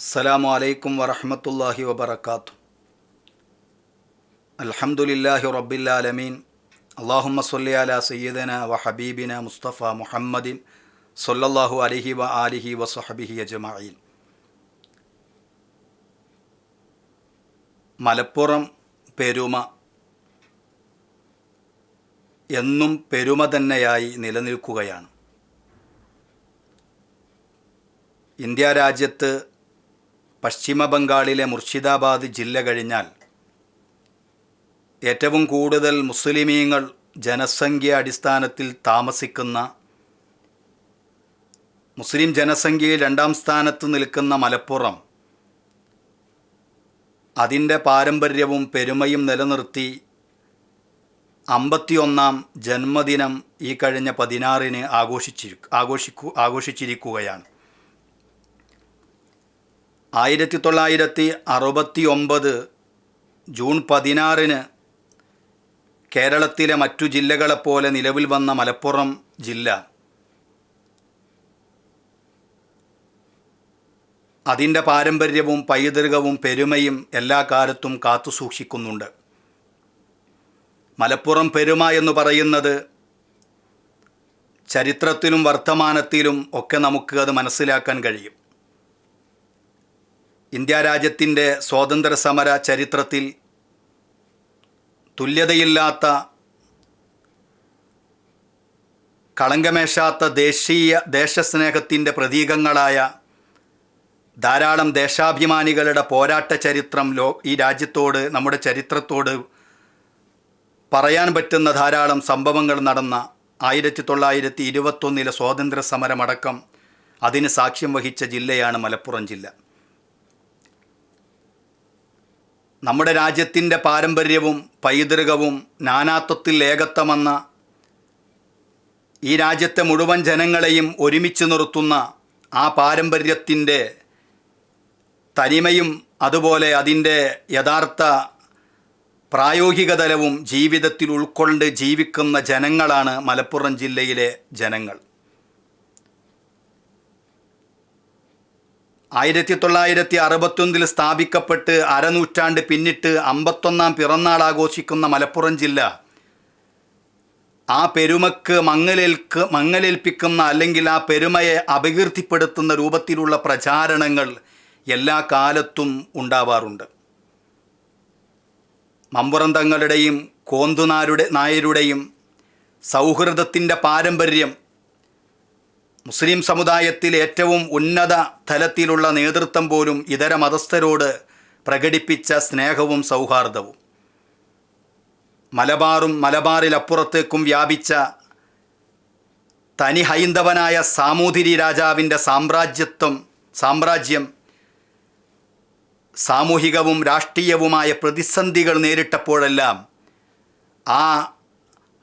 അസ്സലാമു അലൈക്കും വറഹമത്തല്ലാഹി വബർക്കാത്തു അൽഹംദുലില്ലാഹി റബ്ബില്ലാലമീൻ അള്ളാഹുമ്മ സല്ലി അല സയ്യിദന വ ഹബീബിന മുസ്തഫ മുഹമ്മദിൻ സൊല്ലാഹു അലൈഹി വ ആലിഹി വ സഹബിഹി അജ്മഈൻ. മലപ്പുറം പെരുമ എന്നും പെരുമ തന്നെയായി നിലനിൽക്കുകയാണ്. ഇന്ത്യ രാജ്യത്ത് പശ്ചിമ ബംഗാളിലെ മുർഷിദാബാദ് ജില്ല കഴിഞ്ഞാൽ ഏറ്റവും കൂടുതൽ മുസ്ലിമീങ്ങൾ ജനസംഖ്യ അടിസ്ഥാനത്തിൽ താമസിക്കുന്ന മുസ്ലിം ജനസംഖ്യയിൽ രണ്ടാം സ്ഥാനത്ത് നിൽക്കുന്ന മലപ്പുറം അതിന്റെ പാരമ്പര്യവും പെരുമയും നിലനിർത്തി അമ്പത്തിയൊന്നാം ജന്മദിനം ഈ കഴിഞ്ഞ പതിനാറിന് ആഘോഷിച്ചിരി ആഘോഷിക്കു ആഘോഷിച്ചിരിക്കുകയാണ്. ആയിരത്തി തൊള്ളായിരത്തി അറുപത്തി ഒമ്പത് ജൂൺ പതിനാറിന് കേരളത്തിലെ മറ്റു ജില്ലകളെപ്പോലെ നിലവിൽ വന്ന മലപ്പുറം ജില്ല. അതിന്റെ പാരമ്പര്യവും പൈതൃകവും പെരുമയും എല്ലാ കാലത്തും കാത്തു സൂക്ഷിക്കുന്നുണ്ട്. മലപ്പുറം പെരുമ എന്ന് പറയുന്നത് ചരിത്രത്തിലും വർത്തമാനത്തിലും ഒക്കെ നമുക്ക് അത് മനസ്സിലാക്കാൻ കഴിയും. ഇന്ത്യ രാജ്യത്തിന്റെ സ്വാതന്ത്ര്യ സമര ചരിത്രത്തിൽ തുല്യതയില്ലാത്ത കളങ്കമേശാത്ത ദേശീയ ദേശസ്നേഹത്തിന്റെ പ്രതീകങ്ങളായ ധാരാളം ദേശാഭിമാനികളുടെ പോരാട്ട ചരിത്രം ലോ ഈ രാജ്യത്തോട് നമ്മുടെ ചരിത്രത്തോട് പറയാൻ പറ്റുന്ന ധാരാളം സംഭവങ്ങൾ നടന്ന ആയിരത്തി തൊള്ളായിരത്തി ഇരുപത്തൊന്നിലെ സ്വാതന്ത്ര്യ സമരമടക്കം അതിന് സാക്ഷ്യം വഹിച്ച ജില്ലയാണ് മലപ്പുറം ജില്ല. നമ്മുടെ രാജ്യത്തിന്റെ പാരമ്പര്യവും പൈതൃകവും നാനാത്വത്തിൽ ഏകത്വമെന്ന ഈ രാജ്യത്തെ മുഴുവൻ ജനങ്ങളെയും ഒരുമിച്ച് നിർത്തുന്ന ആ പാരമ്പര്യത്തിന്റെ തനിമയും അതുപോലെ അതിന്റെ യഥാർത്ഥ പ്രായോഗിക തലവും ജീവിതത്തിൽ ഉൾക്കൊണ്ട് ജീവിക്കുന്ന ജനങ്ങളാണ് മലപ്പുറം ജില്ലയിലെ ജനങ്ങൾ. ആയിരത്തി തൊള്ളായിരത്തി അറുപത്തൊന്നിൽ സ്ഥാപിക്കപ്പെട്ട് അരനൂറ്റാണ്ട് പിന്നിട്ട് അമ്പത്തൊന്നാം പിറന്നാൾ ആഘോഷിക്കുന്ന മലപ്പുറം ജില്ല. ആ പെരുമക്ക് മങ്ങലേൽക്ക് മങ്ങലേൽപ്പിക്കുന്ന അല്ലെങ്കിൽ ആ പെരുമയെ അപകീർത്തിപ്പെടുത്തുന്ന രൂപത്തിലുള്ള പ്രചാരണങ്ങൾ എല്ലാ കാലത്തും ഉണ്ടാവാറുണ്ട്. മമ്പുറന്തങ്ങളുടെയും കോന്തുനാരുടെ നായരുടെയും സൗഹൃദത്തിന്റെ പാരമ്പര്യം മുസ്ലിം സമുദായത്തിൽ ഏറ്റവും ഉന്നത തലത്തിലുള്ള നേതൃത്വം പോലും ഇതര മതസ്ഥരോട് പ്രകടിപ്പിച്ച സ്നേഹവും സൗഹാർദ്ദവും. മലബാറും മലബാറിലപ്പുറത്തേക്കും വ്യാപിച്ച തനി ഹൈന്ദവനായ സാമൂതിരി രാജാവിന്റെ സാമ്രാജ്യത്വം സാമ്രാജ്യം സാമൂഹികവും രാഷ്ട്രീയവുമായ പ്രതിസന്ധികൾ നേരിട്ടപ്പോഴെല്ലാം ആ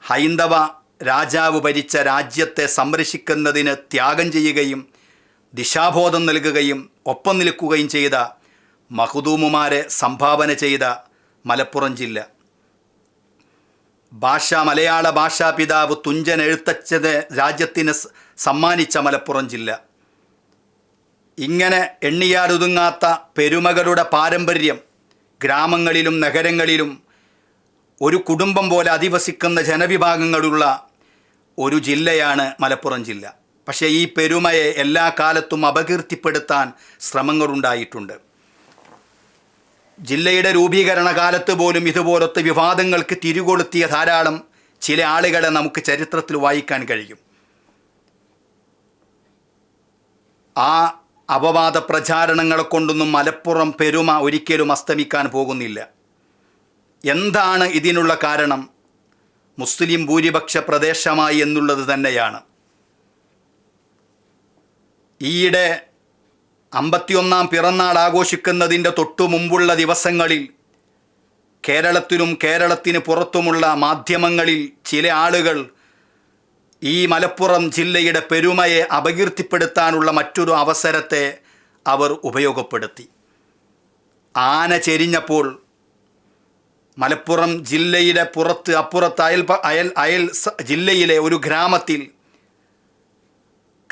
ഹൈന്ദവ രാജാവ് ഭരിച്ച രാജ്യത്തെ സംരക്ഷിക്കുന്നതിന് ത്യാഗം ചെയ്യുകയും ദിശാബോധം നൽകുകയും ഒപ്പം നിൽക്കുകയും ചെയ്ത മഹദൂമുമാരെ സംഭാവന ചെയ്ത മലപ്പുറം ജില്ല. ഭാഷ മലയാള ഭാഷാ പിതാവ് തുഞ്ചൻ എഴുത്തച്ഛന് രാജ്യത്തിന് സമ്മാനിച്ച മലപ്പുറം ജില്ല. ഇങ്ങനെ എണ്ണിയാലൊതുങ്ങാത്ത പെരുമകളുടെ പാരമ്പര്യം ഗ്രാമങ്ങളിലും നഗരങ്ങളിലും ഒരു കുടുംബം പോലെ അധിവസിക്കുന്ന ജനവിഭാഗങ്ങളുള്ള ഒരു ജില്ലയാണ് മലപ്പുറം ജില്ല. പക്ഷേ ഈ പെരുമയെ എല്ലാ കാലത്തും അപകീർത്തിപ്പെടുത്താൻ ശ്രമങ്ങളുണ്ടായിട്ടുണ്ട്. ജില്ലയുടെ രൂപീകരണ കാലത്ത് പോലും ഇതുപോലത്തെ വിവാദങ്ങൾക്ക് തിരികൊളുത്തിയ ധാരാളം ചില ആളുകളെ നമുക്ക് ചരിത്രത്തിൽ വായിക്കാൻ കഴിയും. ആ അപവാദ പ്രചാരണങ്ങളെ കൊണ്ടൊന്നും മലപ്പുറം പെരുമ ഒരിക്കലും അസ്തമിക്കാൻ പോകുന്നില്ല. എന്താണ് ഇതിനുള്ള കാരണം? മുസ്ലിം ഭൂരിപക്ഷ പ്രദേശമായി എന്നുള്ളത് തന്നെയാണ്. ഈയിടെ അമ്പത്തിയൊന്നാം പിറന്നാൾ ആഘോഷിക്കുന്നതിന്റെ തൊട്ടു മുമ്പുള്ള ദിവസങ്ങളിൽ കേരളത്തിലും കേരളത്തിന് പുറത്തുമുള്ള മാധ്യമങ്ങളിൽ ചില ആളുകൾ ഈ മലപ്പുറം ജില്ലയുടെ പെരുമയെ അപകീർത്തിപ്പെടുത്താനുള്ള മറ്റൊരു അവസരത്തെ അവർ ഉപയോഗപ്പെടുത്തി. ആന ചെരിഞ്ഞപ്പോൾ മലപ്പുറം ജില്ലയുടെ പുറത്ത് അപ്പുറത്ത് അയൽ അയൽ അയൽ ജില്ലയിലെ ഒരു ഗ്രാമത്തിൽ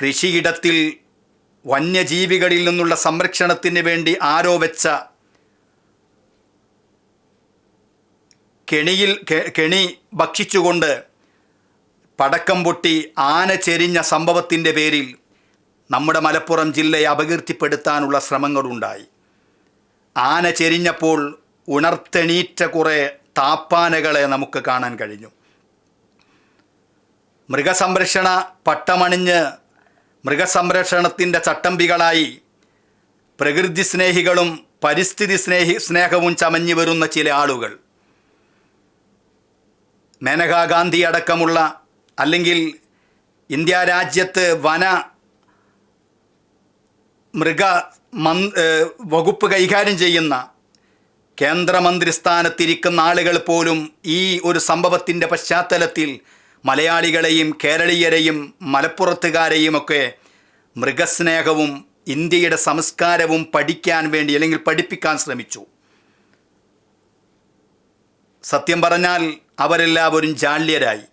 കൃഷിയിടത്തിൽ വന്യജീവികളിൽ നിന്നുള്ള സംരക്ഷണത്തിന് വേണ്ടി ആരോ വെച്ച കെണിയിൽ കെണി ഭക്ഷിച്ചുകൊണ്ട് പടക്കം പൊട്ടി ആന ചെരിഞ്ഞ സംഭവത്തിന്റെ പേരിൽ നമ്മുടെ മലപ്പുറം ജില്ലയെ അപകീർത്തിപ്പെടുത്താനുള്ള ശ്രമങ്ങളുണ്ടായി. ആന ചെരിഞ്ഞപ്പോൾ ഉണർത്തെണീറ്റ കുറേ താപ്പാനകളെ നമുക്ക് കാണാൻ കഴിഞ്ഞു. മൃഗസംരക്ഷണ പട്ടമണിഞ്ഞ് മൃഗസംരക്ഷണത്തിന്റെ ചട്ടമ്പികളായി പ്രകൃതി സ്നേഹികളും പരിസ്ഥിതി സ്നേഹി സ്നേഹവും ചമഞ്ഞു വരുന്ന ചില ആളുകൾ. മേനകാ ഗാന്ധി അടക്കമുള്ള അല്ലെങ്കിൽ ഇന്ത്യ രാജ്യത്ത് വന മൃഗ മന് വകുപ്പ് കൈകാര്യം ചെയ്യുന്ന കേന്ദ്രമന്ത്രി സ്ഥാനത്തിരിക്കുന്ന ആളുകൾ പോലും ഈ ഒരു സംഭവത്തിന്റെ പശ്ചാത്തലത്തിൽ മലയാളികളെയും കേരളീയരെയും മലപ്പുറത്തുകാരെയുമൊക്കെ മൃഗസ്നേഹവും ഇന്ത്യയുടെ സംസ്കാരവും പഠിക്കാൻ വേണ്ടി അല്ലെങ്കിൽ പഠിപ്പിക്കാൻ ശ്രമിച്ചു. സത്യം പറഞ്ഞാൽ അവരെല്ലാവരും ജാള്യരായി.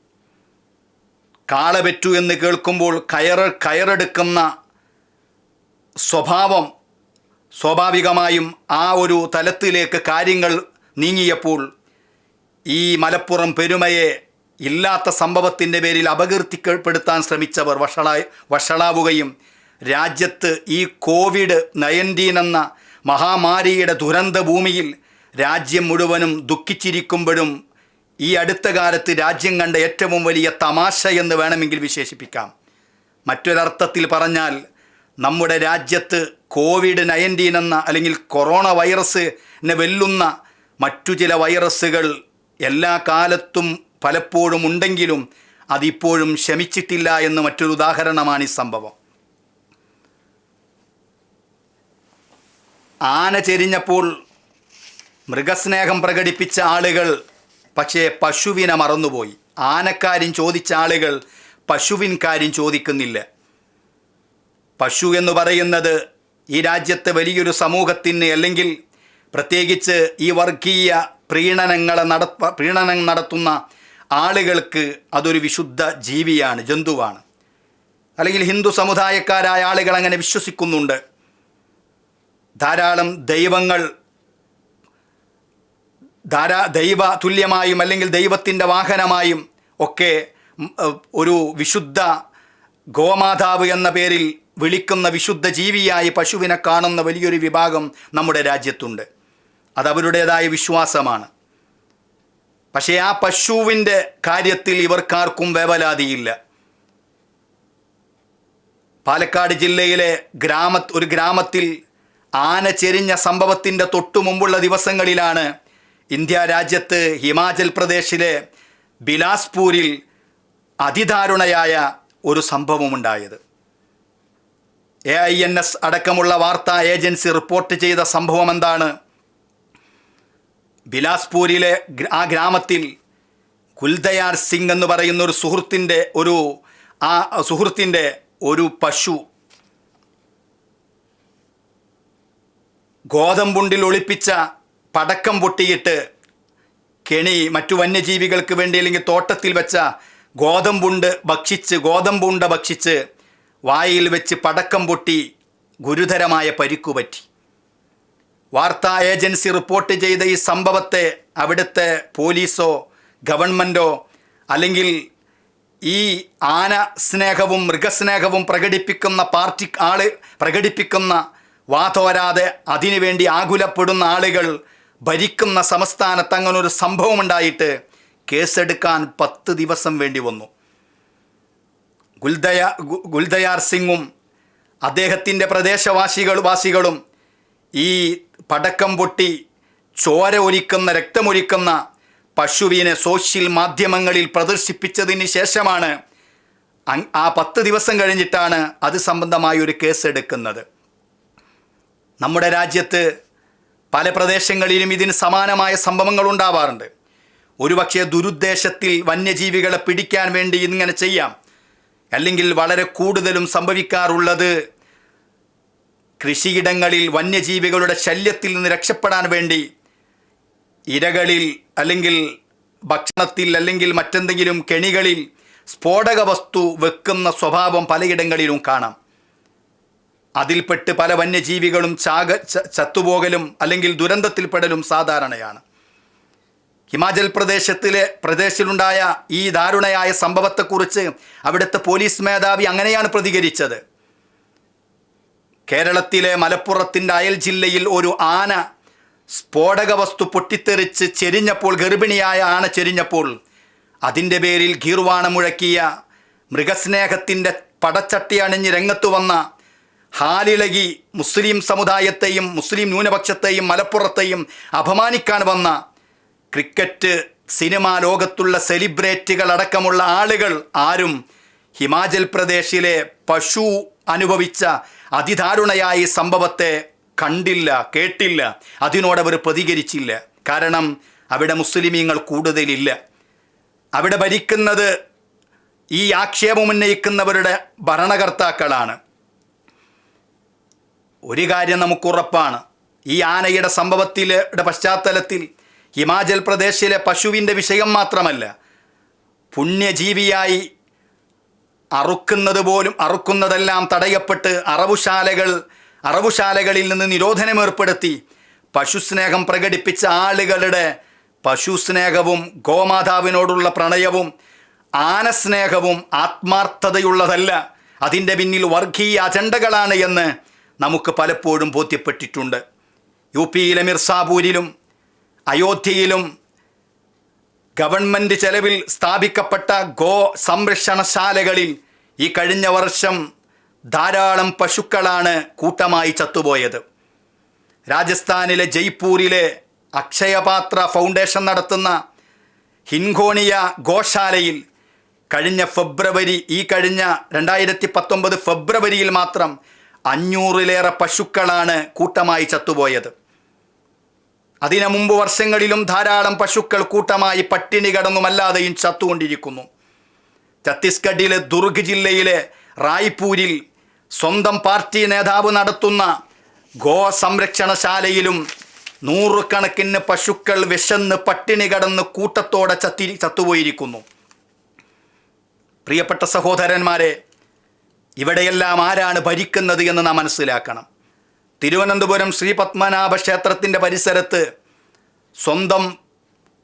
കാള പെറ്റു എന്ന് കേൾക്കുമ്പോൾ കയറ് കയറെടുക്കുന്ന സ്വഭാവം സ്വാഭാവികമായും ആ ഒരു തലത്തിലേക്ക് കാര്യങ്ങൾ നീങ്ങിയപ്പോൾ ഈ മലപ്പുറം പെരുമയെ ഇല്ലാത്ത സംഭവത്തിന്റെ പേരിൽ അപകീർത്തിപ്പെടുത്താൻ ശ്രമിച്ചവർ വഷളായി വഷളാവുകയും രാജ്യത്ത് ഈ കോവിഡ് നയന്റീൻ എന്ന മഹാമാരിയുടെ ദുരന്ത ഭൂമിയിൽ രാജ്യം മുഴുവനും ദുഃഖിച്ചിരിക്കുമ്പോഴും ഈ അടുത്ത കാലത്ത് രാജ്യം കണ്ട ഏറ്റവും വലിയ തമാശ എന്ന് വേണമെങ്കിൽ വിശേഷിപ്പിക്കാം. മറ്റൊരർത്ഥത്തിൽ പറഞ്ഞാൽ നമ്മുടെ രാജ്യത്ത് കോവിഡ് നയന്റീൻ എന്ന അല്ലെങ്കിൽ കൊറോണ വൈറസിനെ വെല്ലുന്ന മറ്റു ചില വൈറസുകൾ എല്ലാ കാലത്തും പലപ്പോഴും ഉണ്ടെങ്കിലും അതിപ്പോഴും ശമിച്ചിട്ടില്ല എന്ന് മറ്റൊരു ഉദാഹരണമാണ് ഈ സംഭവം. ആന ചെരിഞ്ഞപ്പോൾ മൃഗസ്നേഹം പ്രകടിപ്പിച്ച ആളുകൾ പക്ഷേ പശുവിനെ മറന്നുപോയി. ആനക്കാരും ചോദിച്ച ആളുകൾ പശുവിൻ കാര്യം ചോദിക്കുന്നില്ല. പശു എന്ന് പറയുന്നത് ഈ രാജ്യത്തെ വലിയൊരു സമൂഹത്തിന് അല്ലെങ്കിൽ പ്രത്യേകിച്ച് ഈ വർഗീയ പ്രീണനങ്ങളെ നട പ്രീണനം നടത്തുന്ന ആളുകൾക്ക് അതൊരു വിശുദ്ധ ജീവിയാണ് ജന്തുവാണ്. അല്ലെങ്കിൽ ഹിന്ദു സമുദായക്കാരായ ആളുകൾ അങ്ങനെ വിശ്വസിക്കുന്നുണ്ട്. ധാരാളം ദൈവങ്ങൾ ധാരാ ദൈവ തുല്യമായും അല്ലെങ്കിൽ ദൈവത്തിന്റെ വാഹനമായും ഒക്കെ ഒരു വിശുദ്ധ ഗോമാതാവ് എന്ന പേരിൽ വിളിക്കുന്ന വിശുദ്ധ ജീവിയായി പശുവിനെ കാണുന്ന വലിയൊരു വിഭാഗം നമ്മുടെ രാജ്യത്തുണ്ട്. അതവരുടേതായ വിശ്വാസമാണ്. പക്ഷേ ആ പശുവിന്റെ കാര്യത്തിൽ ഇവർക്കാർക്കും വേവലാതിയില്ല. പാലക്കാട് ജില്ലയിലെ ഗ്രാമ ഒരു ഗ്രാമത്തിൽ ആന ചെരിഞ്ഞ സംഭവത്തിന്റെ തൊട്ടു മുമ്പുള്ള ദിവസങ്ങളിലാണ് ഇന്ത്യ രാജ്യത്ത് ഹിമാചൽ പ്രദേശിലെ ബിലാസ്പൂരിൽ അതിദാരുണയായ ഒരു സംഭവമുണ്ടായത്. എ ഐ എൻ എസ് അടക്കമുള്ള വാർത്താ ഏജൻസി റിപ്പോർട്ട് ചെയ്ത സംഭവം എന്താണ് ബിലാസ്പൂരിലെ ആ ഗ്രാമത്തിൽ കുൽദയാർ സിംഗ് എന്ന് പറയുന്ന ഒരു സുഹൃത്തിന്റെ ഒരു ആ സുഹൃത്തിന്റെ ഒരു പശു ഗോതമ്പുണ്ടിൽ ഒളിപ്പിച്ച പടക്കം പൊട്ടിയിട്ട് കെണി മറ്റു വന്യജീവികൾക്ക് വേണ്ടി അല്ലെങ്കിൽ തോട്ടത്തിൽ വെച്ച ഗോതമ്പുണ്ട് ഭക്ഷിച്ച് ഗോതമ്പുണ്ട ഭക്ഷിച്ച് വായിൽ വെച്ച് പടക്കം പൊട്ടി ഗുരുതരമായ പരിക്കുപറ്റി. വാർത്താ ഏജൻസി റിപ്പോർട്ട് ചെയ്ത ഈ സംഭവത്തെ അവിടുത്തെ പോലീസോ ഗവൺമെന്റോ അല്ലെങ്കിൽ ഈ ആന സ്നേഹവും മൃഗസ്നേഹവും പ്രകടിപ്പിക്കുന്ന പാർട്ടി ആൾ പ്രകടിപ്പിക്കുന്ന വാതോരാതെ അതിനുവേണ്ടി ആകുലപ്പെടുന്ന ആളുകൾ ഭരിക്കുന്ന സംസ്ഥാനത്ത് അങ്ങനൊരു സംഭവമുണ്ടായിട്ട് കേസെടുക്കാൻ പത്ത് ദിവസം വേണ്ടി വന്നു. ഗുൽദയ ഗുൽദയാർ സിംഗും അദ്ദേഹത്തിന്റെ പ്രദേശവാസികൾ വാസികളും ഈ പടക്കം പൊട്ടി ചോര ഒലിക്കുന്ന രക്തമൊലിക്കുന്ന പശുവിനെ സോഷ്യൽ മാധ്യമങ്ങളിൽ പ്രദർശിപ്പിച്ചതിന് ശേഷമാണ് ആ പത്ത് ദിവസം കഴിഞ്ഞിട്ടാണ് അത് സംബന്ധമായ ഒരു കേസ് എടുക്കുന്നത്. നമ്മുടെ രാജ്യത്ത് പല പ്രദേശങ്ങളിലും ഇതിന് സമാനമായ സംഭവങ്ങൾ ഉണ്ടാവാറുണ്ട്. ഒരുപക്ഷെ ദുരുദ്ദേശത്തിൽ വന്യജീവികളെ പിടിക്കാൻ വേണ്ടി ഇങ്ങനെ ചെയ്യാം. അല്ലെങ്കിൽ വളരെ കൂടുതലും സംഭവിക്കാറുള്ളത് കൃഷിയിടങ്ങളിൽ വന്യജീവികളുടെ ശല്യത്തിൽ നിന്ന് രക്ഷപ്പെടാൻ വേണ്ടി ഇരകളിൽ അല്ലെങ്കിൽ ഭക്ഷണത്തിൽ അല്ലെങ്കിൽ മറ്റെന്തെങ്കിലും കെണികളിൽ സ്ഫോടക വസ്തു വെക്കുന്ന സ്വഭാവം പലയിടങ്ങളിലും കാണാം. അതിൽപ്പെട്ട് പല വന്യജീവികളും ചാക ചത്തുപോകലും അല്ലെങ്കിൽ ദുരന്തത്തിൽപ്പെടലും സാധാരണയാണ്. ഹിമാചൽ പ്രദേശത്തിലെ പ്രദേശത്തിലുണ്ടായ ഈ ദാരുണയായ സംഭവത്തെക്കുറിച്ച് അവിടുത്തെ പോലീസ് മേധാവി അങ്ങനെയാണ് പ്രതികരിച്ചത്. കേരളത്തിലെ മലപ്പുറത്തിന്റെ അയൽ ജില്ലയിൽ ഒരു ആന സ്ഫോടക വസ്തു പൊട്ടിത്തെറിച്ച് ചെരിഞ്ഞപ്പോൾ ഗർഭിണിയായ ആന ചെരിഞ്ഞപ്പോൾ അതിന്റെ പേരിൽ ഗീർവാണ മുഴക്കിയ മൃഗസ്നേഹത്തിന്റെ പടച്ചട്ടി അണിഞ്ഞ് രംഗത്തു വന്ന ഹാലിളകി മുസ്ലിം സമുദായത്തെയും മുസ്ലിം ന്യൂനപക്ഷത്തെയും മലപ്പുറത്തെയും അപമാനിക്കാൻ വന്ന ക്രിക്കറ്റ് സിനിമാ ലോകത്തുള്ള സെലിബ്രിറ്റികൾ അടക്കമുള്ള ആളുകൾ ആരും ഹിമാചൽ പ്രദേശിലെ പശു അനുഭവിച്ച അതിദാരുണയായ സംഭവത്തെ കണ്ടില്ല കേട്ടില്ല. അതിനോടവർ പ്രതികരിച്ചില്ല. കാരണം അവിടെ മുസ്ലിമീങ്ങൾ കൂടുതലില്ല. അവിടെ ഭരിക്കുന്നത് ഈ ആക്ഷേപം ഉന്നയിക്കുന്നവരുടെ ഭരണകർത്താക്കളാണ്. ഒരു കാര്യം നമുക്ക് ഉറപ്പാണ് ഈ ആനയുടെ സംഭവത്തിലെ പശ്ചാത്തലത്തിൽ ഹിമാചൽ പ്രദേശിലെ പശുവിന്റെ വിഷയം മാത്രമല്ല പുണ്യജീവിയായി അറുക്കുന്നത് പോലും അറുക്കുന്നതെല്ലാം തടയപ്പെട്ട് അറവുശാലകൾ അറവുശാലകളിൽ നിന്ന് നിരോധനം ഏർപ്പെടുത്തി പശുസ്നേഹം പ്രകടിപ്പിച്ച ആളുകളുടെ പശുസ്നേഹവും ഗോമാതാവിനോടുള്ള പ്രണയവും ആനസ്നേഹവും ആത്മാർത്ഥതയുള്ളതല്ല. അതിന്റെ പിന്നിൽ വർഗീയ അജണ്ടകളാണ് എന്ന് നമുക്ക് പലപ്പോഴും ബോധ്യപ്പെട്ടിട്ടുണ്ട്. യു പിയിലെ മിർസാപൂരിലും അയോധ്യയിലും ഗവൺമെന്റ് ചെലവിൽ സ്ഥാപിക്കപ്പെട്ട ഗോ സംരക്ഷണശാലകളിൽ ഈ കഴിഞ്ഞ വർഷം ധാരാളം പശുക്കളാണ് കൂട്ടമായി ചത്തുപോയത്. രാജസ്ഥാനിലെ ജയ്പൂരിലെ അക്ഷയപാത്ര ഫൗണ്ടേഷൻ നടത്തുന്ന ഹിൻഗോണിയ ഗോശാലയിൽ കഴിഞ്ഞ ഫെബ്രുവരി ഈ കഴിഞ്ഞ രണ്ടായിരത്തി പത്തൊമ്പത് ഫെബ്രുവരിയിൽ മാത്രം അഞ്ഞൂറിലേറെ പശുക്കളാണ് കൂട്ടമായി ചത്തുപോയത്. അതിനു മുമ്പ് വർഷങ്ങളിലും ധാരാളം പശുക്കൾ കൂട്ടമായി പട്ടിണി കടന്നുമല്ലാതെയും ചത്തുകൊണ്ടിരിക്കുന്നു. ഛത്തീസ്ഗഡിലെ ദുർഗ് ജില്ലയിലെ റായ്പൂരിൽ സ്വന്തം പാർട്ടി നേതാവ് നടത്തുന്ന ഗോ സംരക്ഷണശാലയിലും നൂറുകണക്കിന് പശുക്കൾ വിശന്ന് പട്ടിണി കടന്ന് കൂട്ടത്തോടെ ചത്തി ചത്തുപോയിരിക്കുന്നു. പ്രിയപ്പെട്ട സഹോദരന്മാരെ ഇവിടെയെല്ലാം ആരാണ് ഭരിക്കുന്നത് എന്ന് നാം മനസ്സിലാക്കണം. തിരുവനന്തപുരം ശ്രീ പത്മനാഭ ക്ഷേത്രത്തിന്റെ പരിസരത്ത് സ്വന്തം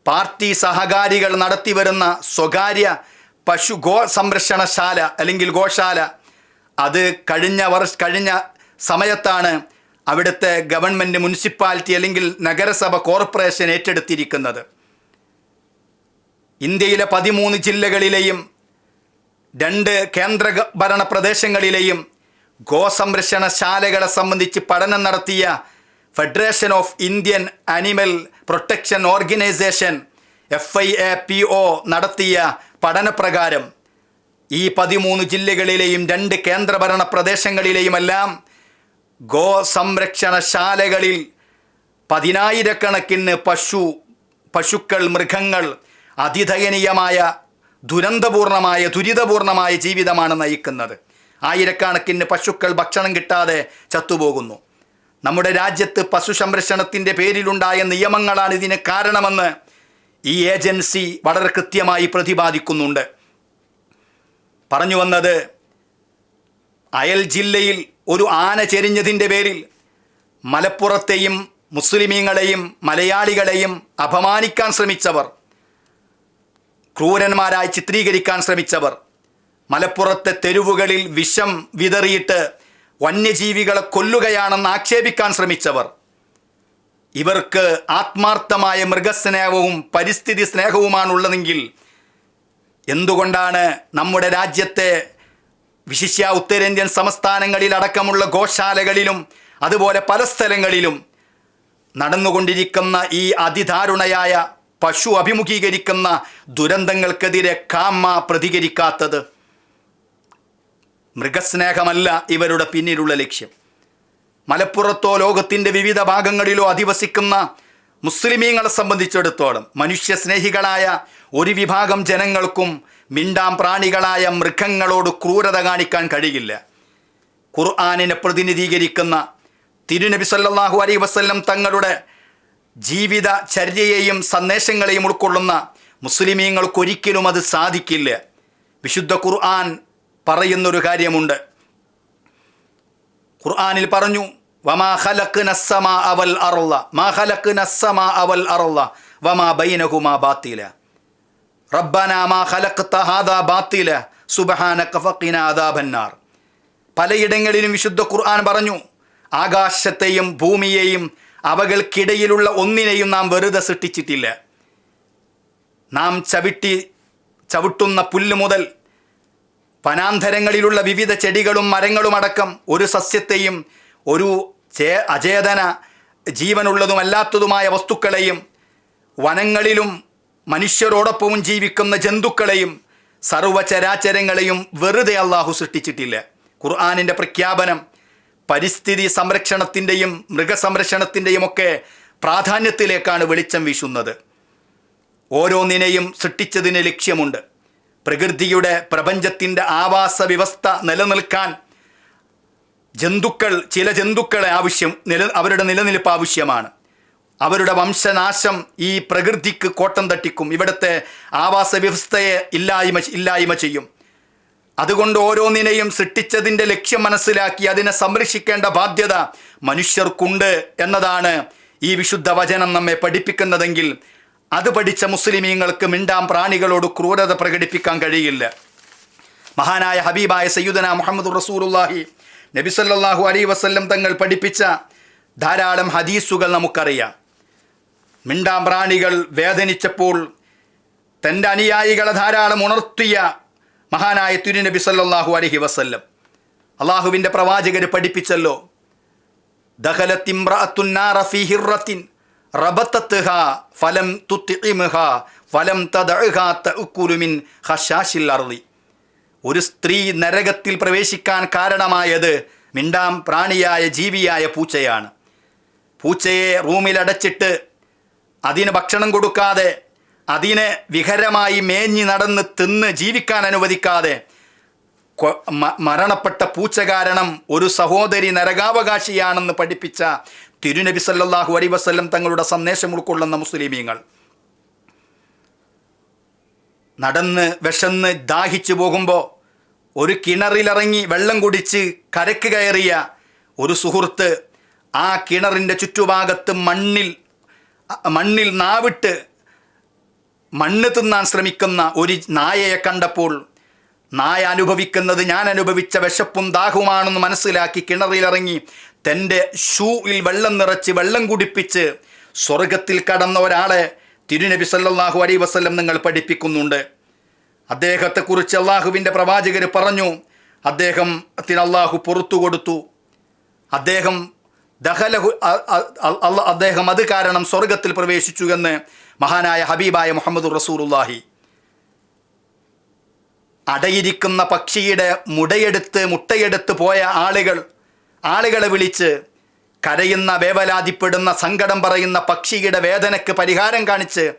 പാർട്ടി സഹകാരികൾ നടത്തിവരുന്ന സ്വകാര്യ പശു ഗോ സംരക്ഷണശാല അല്ലെങ്കിൽ ഗോശാല. അത് കഴിഞ്ഞ വർഷ കഴിഞ്ഞ സമയത്താണ് അവിടുത്തെ ഗവൺമെന്റ് മുനിസിപ്പാലിറ്റി അല്ലെങ്കിൽ നഗരസഭ കോർപ്പറേഷൻ ഏറ്റെടുത്തിരിക്കുന്നത്. ഇന്ത്യയിലെ പതിമൂന്ന് ജില്ലകളിലെയും രണ്ട് കേന്ദ്ര ഭരണ പ്രദേശങ്ങളിലെയും ഗോസംരക്ഷണശാലകളെ സംബന്ധിച്ച് പഠനം നടത്തിയ Federation of Indian Animal Protection Organization F I A P O നടത്തിയ പഠനപ്രകാരം ഈ പതിമൂന്ന് ജില്ലകളിലെയും രണ്ട് കേന്ദ്രഭരണ പ്രദേശങ്ങളിലെയുമെല്ലാം ഗോ സംരക്ഷണശാലകളിൽ പതിനായിരക്കണക്കിന് പശു പശുക്കൾ മൃഗങ്ങൾ അതിദയനീയമായ ദുരന്തപൂർണമായ ദുരിതപൂർണമായ ജീവിതമാണ് നയിക്കുന്നത്. ആയിരക്കണക്കിന് പശുക്കൾ ഭക്ഷണം കിട്ടാതെ ചത്തുപോകുന്നു. നമ്മുടെ രാജ്യത്ത് പശു സംരക്ഷണത്തിന്റെ പേരിലുണ്ടായ നിയമങ്ങളാണ് ഇതിന് കാരണമെന്ന് ഈ ഏജൻസി വളരെ കൃത്യമായി പ്രതിപാദിക്കുന്നുണ്ട്. പറഞ്ഞു വന്നത് അയൽ ജില്ലയിൽ ഒരു ആന ചെരിഞ്ഞതിന്റെ പേരിൽ മലപ്പുറത്തെയും മുസ്ലിമീങ്ങളെയും മലയാളികളെയും അപമാനിക്കാൻ ശ്രമിച്ചവർ ക്രൂരന്മാരായി ചിത്രീകരിക്കാൻ ശ്രമിച്ചവർ മലപ്പുറത്തെ തെരുവുകളിൽ വിഷം വിതറിയിട്ട് വന്യജീവികളെ കൊല്ലുകയാണെന്ന് ആക്ഷേപിക്കാൻ ശ്രമിച്ചവർ. ഇവർക്ക് ആത്മാർത്ഥമായ മൃഗസ്നേഹവും പരിസ്ഥിതി സ്നേഹവുമാണുള്ളതെങ്കിൽ എന്തുകൊണ്ടാണ് നമ്മുടെ രാജ്യത്തെ വിശിഷ്യ ഉത്തരേന്ത്യൻ സംസ്ഥാനങ്ങളിൽ അടക്കമുള്ള ഗോശാലകളിലും അതുപോലെ പല സ്ഥലങ്ങളിലും നടന്നുകൊണ്ടിരിക്കുന്ന ഈ അതിദാരുണയായ പശു അഭിമുഖീകരിക്കുന്ന ദുരന്തങ്ങൾക്കെതിരെ കാമ്മ പ്രതികരിക്കാത്തത്? മൃഗസ്നേഹമല്ല ഇവരുടെ പിന്നിലുള്ള ലക്ഷ്യം. മലപ്പുറത്തോ ലോകത്തിന്റെ വിവിധ ഭാഗങ്ങളിലോ അധിവസിക്കുന്ന മുസ്ലിമീങ്ങളെ സംബന്ധിച്ചിടത്തോളം മനുഷ്യസ്നേഹികളായ ഒരു വിഭാഗം ജനങ്ങൾക്കും മിണ്ടാം പ്രാണികളായ മൃഗങ്ങളോട് ക്രൂരത കാണിക്കാൻ കഴിയില്ല. ഖുർആാനിനെ പ്രതിനിധീകരിക്കുന്ന തിരുനബി സല്ലാഹു അലൈഹി വസ്ല്ലം തങ്ങളുടെ ജീവിത ചര്യയെയും സന്ദേശങ്ങളെയും ഉൾക്കൊള്ളുന്ന മുസ്ലിമീങ്ങൾക്കൊരിക്കലും അത് സാധിക്കില്ല. വിശുദ്ധ ഖുർആൻ പറയുന്നൊരു കാര്യമുണ്ട്. ഖുർആാനിൽ പറഞ്ഞു വമാ ഹലക്ക് നസ്സമാ അവൽ അർള. മാ ഹലക്ക് നസ്സമാ അവൽ അർള. വമാ ബൈനഹുമാ ബാത്തില. റബ്ബന മാ ഖലഖ്ത ഹാദാ ബാത്തില. സുബ്ഹാനക കഫക്കിന അദാബന്നാർ. പലയിടങ്ങളിലും വിശുദ്ധ ഖുർആൻ പറഞ്ഞു ആകാശത്തെയും ഭൂമിയെയും അവകൾക്കിടയിലുള്ള ഒന്നിനെയും നാം വെറുതെ സൃഷ്ടിച്ചിട്ടില്ല. നാം ചവിട്ടി ചവിട്ടുന്ന പുല്ല് മുതൽ വനാന്തരങ്ങളിലുള്ള വിവിധ ചെടികളും മരങ്ങളും അടക്കം ഒരു സസ്യത്തെയും ഒരു ചേ അചേതന ജീവനുള്ളതുമല്ലാത്തതുമായ വസ്തുക്കളെയും വനങ്ങളിലും മനുഷ്യരോടൊപ്പവും ജീവിക്കുന്ന ജന്തുക്കളെയും സർവചരാചരങ്ങളെയും വെറുതെ അള്ളാഹു സൃഷ്ടിച്ചിട്ടില്ല. ഖുർആാനിന്റെ പ്രഖ്യാപനം പരിസ്ഥിതി സംരക്ഷണത്തിന്റെയും മൃഗസംരക്ഷണത്തിന്റെയും ഒക്കെ പ്രാധാന്യത്തിലേക്കാണ് വെളിച്ചം വീശുന്നത്. ഓരോന്നിനെയും സൃഷ്ടിച്ചതിന് ലക്ഷ്യമുണ്ട്. പ്രകൃതിയുടെ പ്രപഞ്ചത്തിന്റെ ആവാസ വ്യവസ്ഥ നിലനിൽക്കാൻ ജന്തുക്കൾ ചില ജന്തുക്കളെ ആവശ്യം നില അവരുടെ നിലനിൽപ്പ് ആവശ്യമാണ്. അവരുടെ വംശനാശം ഈ പ്രകൃതിക്ക് കോട്ടം തട്ടിക്കും. ഇവിടുത്തെ ആവാസ വ്യവസ്ഥയെ ഇല്ലായ്മ ഇല്ലായ്മ ചെയ്യും. അതുകൊണ്ട് ഓരോന്നിനെയും സൃഷ്ടിച്ചതിന്റെ ലക്ഷ്യം മനസ്സിലാക്കി അതിനെ സംരക്ഷിക്കേണ്ട ബാധ്യത മനുഷ്യർക്കുണ്ട് എന്നതാണ് ഈ വിശുദ്ധ വചനം നമ്മെ പഠിപ്പിക്കുന്നതെങ്കിൽ അത് പഠിച്ച മുസ്ലിമീങ്ങൾക്ക് മിണ്ടാം പ്രാണികളോട് ക്രൂരത പ്രകടിപ്പിക്കാൻ കഴിയില്ല. മഹാനായ ഹബീബായ സയ്യുദന മുഹമ്മദ് നബി സല്ലല്ലാഹു അലൈ വസ്ല്ലം തങ്ങൾ പഠിപ്പിച്ച ധാരാളം ഹദീസുകൾ നമുക്കറിയാം. മിണ്ടാം പ്രാണികൾ വേദനിച്ചപ്പോൾ തന്റെ അനുയായികളെ ധാരാളം ഉണർത്തിയ മഹാനായ തിരുനബി സല്ലാഹു അലഹി വസ്ല്ലം. അള്ളാഹുവിന്റെ പ്രവാചകർ പഠിപ്പിച്ചല്ലോ ദഹലത്തിൻ റബത്തത്ത്ഹ ഫലം തുത്തിഇംഹ ഫലം തദഅഹ തഅക്കുലു മിൻ ഖശാശിൽ അർളി ഒരു സ്ത്രീ നരകത്തിൽ പ്രവേശിക്കാൻ കാരണമായത് മിണ്ടാം പ്രാണിയായ ജീവിയായ പൂച്ചയാണ്. പൂച്ചയെ റൂമിലടച്ചിട്ട് അതിന് ഭക്ഷണം കൊടുക്കാതെ അതിനെ വിഹരമായി മേഞ്ഞി നടന്ന് തിന്ന് ജീവിക്കാൻ അനുവദിക്കാതെ മരണപ്പെട്ട പൂച്ച കാരണം ഒരു സഹോദരി നരകാവകാശിയാണെന്ന് പഠിപ്പിച്ച തിരുനബി സല്ലാഹു അലൈ വസല്ലം തങ്ങളുടെ സന്ദേശം ഉൾക്കൊള്ളുന്ന മുസ്ലിമീങ്ങൾ. നടന്ന് വിശന്ന് ദാഹിച്ചു പോകുമ്പോൾ ഒരു കിണറിലിറങ്ങി വെള്ളം കുടിച്ച് കരക്ക് കയറിയ ഒരു സുഹൃത്ത് ആ കിണറിന്റെ ചുറ്റുഭാഗത്ത് മണ്ണിൽ മണ്ണിൽ നാവിട്ട് മണ്ണ് തിന്നാൻ ശ്രമിക്കുന്ന ഒരു നായയെ കണ്ടപ്പോൾ നായ അനുഭവിക്കുന്നത് ഞാൻ അനുഭവിച്ച വിശപ്പും ദാഹുമാണെന്ന് മനസ്സിലാക്കി കിണറിലിറങ്ങി തന്റെ ഷൂവിൽ വെള്ളം നിറച്ച് വെള്ളം കുടിപ്പിച്ച് സ്വർഗത്തിൽ കടന്ന ഒരാളെ തിരുനബി സല്ലാഹു അലൈ വസ്ലം നിങ്ങൾ പഠിപ്പിക്കുന്നുണ്ട്. അദ്ദേഹത്തെക്കുറിച്ച് അള്ളാഹുവിന്റെ പ്രവാചകർ പറഞ്ഞു. അദ്ദേഹം അദ്ദേഹത്തിന് അള്ളാഹു പുറത്തു കൊടുത്തു. അദ്ദേഹം ദഹലഹു അദ്ദേഹം അത് കാരണം സ്വർഗത്തിൽ പ്രവേശിച്ചു എന്ന് മഹാനായ ഹബീബായ മുഹമ്മദ് റസൂറുല്ലാഹി അടയിരിക്കുന്ന പക്ഷിയുടെ മുടയെടുത്ത് മുട്ടയെടുത്ത് പോയ ആളുകൾ ആളുകളെ വിളിച്ച് കരയുന്ന വേവലാതിപ്പെടുന്ന സങ്കടം പറയുന്ന പക്ഷിയുടെ വേദനയ്ക്ക് പരിഹാരം കാണിച്ച്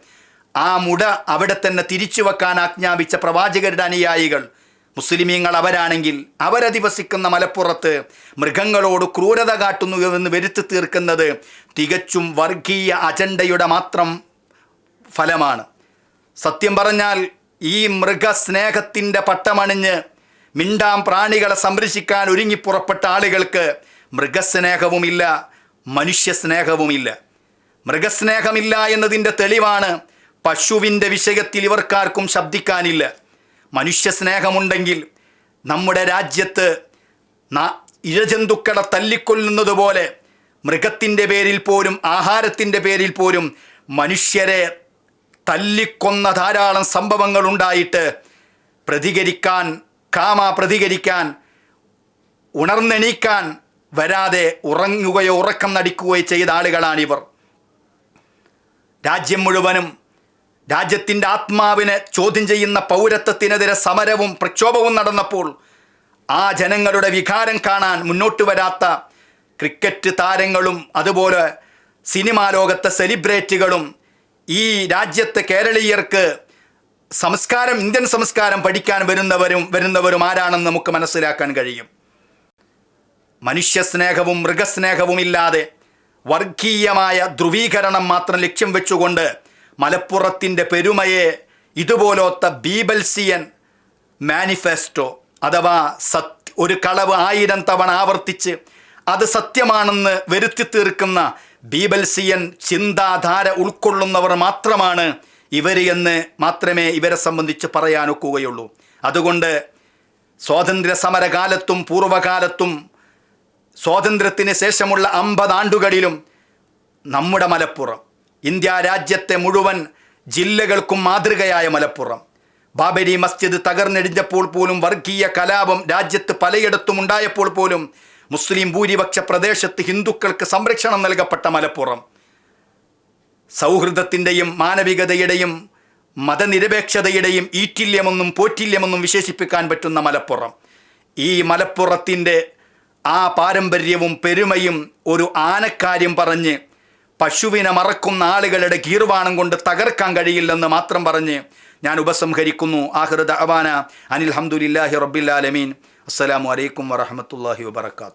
ആ മുട അവിടെ തന്നെ തിരിച്ചു വെക്കാൻ ആജ്ഞാപിച്ച പ്രവാചകരുടെ അനുയായികൾ മുസ്ലിമീങ്ങൾ അവരാണെങ്കിൽ അവരധിവസിക്കുന്ന മലപ്പുറത്ത് മൃഗങ്ങളോട് ക്രൂരത കാട്ടുന്നു എന്ന് വരുത്തി തീർക്കുന്നത് തികച്ചും വർഗീയ അജണ്ടയുടെ മാത്രം ഫലമാണ്. സത്യം പറഞ്ഞാൽ ഈ മൃഗസ്നേഹത്തിന്റെ പട്ടമണിഞ്ഞ് മിണ്ടാം പ്രാണികളെ സംരക്ഷിക്കാൻ ഒരുങ്ങി പുറപ്പെട്ട ആളുകൾക്ക് മൃഗസ്നേഹവുമില്ല മനുഷ്യസ്നേഹവുമില്ല. മൃഗസ്നേഹമില്ല എന്നതിന്റെ തെളിവാണ് പശുവിന്റെ വിഷയത്തിൽ ഇവർക്കാർക്കും ശബ്ദിക്കാനില്ല. മനുഷ്യസ്നേഹമുണ്ടെങ്കിൽ നമ്മുടെ രാജ്യത്ത് ഇഴജന്തുക്കളെ തല്ലിക്കൊല്ലുന്നത് പോലെ മൃഗത്തിന്റെ പേരിൽ പോലും ആഹാരത്തിന്റെ പേരിൽ പോലും മനുഷ്യരെ തല്ലിക്കൊന്ന ധാരാളം സംഭവങ്ങൾ ഉണ്ടായിട്ട് പ്രതികരിക്കാൻ കാമ പ്രതികരിക്കാൻ ഉണർന്നെണീക്കാൻ വരാതെ ഉറങ്ങുകയോ ഉറക്കം നടിക്കുകയോ ചെയ്ത ആളുകളാണിവർ. രാജ്യം മുഴുവനും രാജ്യത്തിന്റെ ആത്മാവിനെ ചോദ്യം ചെയ്യുന്ന പൗരത്വത്തിനെതിരെ സമരവും പ്രക്ഷോഭവും നടന്നപ്പോൾ ആ ജനങ്ങളുടെ വികാരം കാണാൻ മുന്നോട്ട് വരാത്ത ക്രിക്കറ്റ് താരങ്ങളും അതുപോലെ സിനിമാ ലോകത്തെ സെലിബ്രിറ്റികളും ഈ രാജ്യത്തെ കേരളീയർക്ക് സംസ്കാരം ഇന്ത്യൻ സംസ്കാരം പഠിക്കാൻ വരുന്നവരും വരുന്നവരും ആരാണെന്ന് നമുക്ക് മനസ്സിലാക്കാൻ കഴിയും. മനുഷ്യസ്നേഹവും മൃഗസ്നേഹവും ഇല്ലാതെ വർഗീയമായ ധ്രുവീകരണം മാത്രം ലക്ഷ്യം വെച്ചുകൊണ്ട് മലപ്പുറത്തിന്റെ പെരുമയെ ഇതുപോലത്തെ ബീബൽസിയൻ മാനിഫെസ്റ്റോ അഥവാ സത് ഒരു കളവ് ആയിരം തവണ ആവർത്തിച്ച് അത് സത്യമാണെന്ന് വരുത്തി തീർക്കുന്ന ബീബൽസിയൻ ചിന്താധാര ഉൾക്കൊള്ളുന്നവർ മാത്രമാണ് ഇവർ എന്ന് മാത്രമേ ഇവരെ സംബന്ധിച്ച് പറയാനൊക്കുകയുള്ളൂ. അതുകൊണ്ട് സ്വാതന്ത്ര്യ സമരകാലത്തും പൂർവകാലത്തും സ്വാതന്ത്ര്യത്തിന് ശേഷമുള്ള അമ്പത് ആണ്ടുകളിലും നമ്മുടെ മലപ്പുറം ഇന്ത്യ രാജ്യത്തെ മുഴുവൻ ജില്ലകൾക്കും മാതൃകയായ മലപ്പുറം. ബാബരി മസ്ജിദ് തകർന്നെടിഞ്ഞപ്പോൾ പോലും വർഗീയ കലാപം രാജ്യത്ത് പലയിടത്തും ഉണ്ടായപ്പോൾ പോലും മുസ്ലിം ഭൂരിപക്ഷ പ്രദേശത്ത് ഹിന്ദുക്കൾക്ക് സംരക്ഷണം നൽകപ്പെട്ട മലപ്പുറം. സൗഹൃദത്തിന്റെയും മാനവികതയുടെയും മതനിരപേക്ഷതയുടെയും ഈറ്റില്യമെന്നും പോറ്റില്യമെന്നും വിശേഷിപ്പിക്കാൻ പറ്റുന്ന മലപ്പുറം. ഈ മലപ്പുറത്തിന്റെ ആ പാരമ്പര്യവും പെരുമയും ഒരു ആനക്കാര്യം പറഞ്ഞ് പശുവിനെ മറക്കുന്ന ആളുകളുടെ കീർവാണം കൊണ്ട് തകർക്കാൻ കഴിയില്ലെന്ന് മാത്രം പറഞ്ഞ് ഞാൻ ഉപസംഹരിക്കുന്നു. ആഹൃദ അവാന അനിൽ ഹംദുലില്ലാഹി റബ്ബില്ലാലമീൻ അസ്സലാമു അലൈക്കും വറഹമത്തല്ലാഹി വബർക്കാത്തു